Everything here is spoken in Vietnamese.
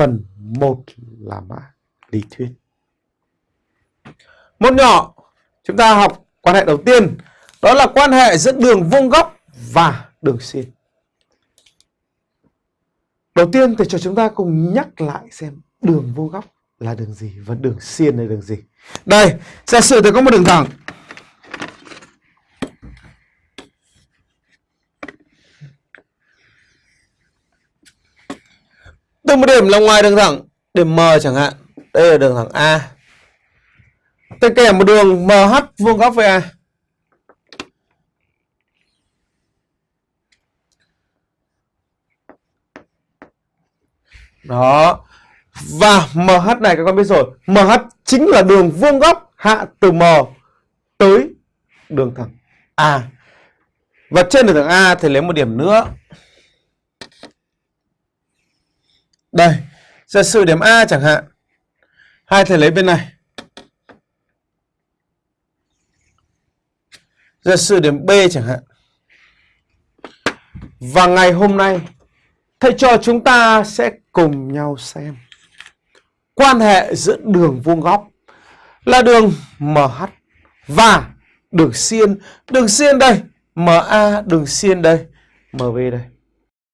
phần 1 là mã lý thuyết. Một nhỏ, chúng ta học quan hệ đầu tiên, đó là quan hệ giữa đường vuông góc và đường xiên. Đầu tiên thì cho chúng ta cùng nhắc lại xem đường vuông góc là đường gì và đường xiên là đường gì. Đây, giả sử tôi có một đường thẳng. Từ một điểm là ngoài đường thẳng, điểm M chẳng hạn. Đây là đường thẳng A. Tôi kẻ một đường MH vuông góc với A. Đó. Và MH này các con biết rồi. MH chính là đường vuông góc hạ từ M tới đường thẳng A. Và trên đường thẳng A thì lấy một điểm nữa. Đây. Giả sử điểm A chẳng hạn. Hai thầy lấy bên này. Giả sử điểm B chẳng hạn. Và ngày hôm nay thầy trò chúng ta sẽ cùng nhau xem quan hệ giữa đường vuông góc là đường MH và đường xiên. Đường xiên đây, MA, đường xiên đây, MB đây.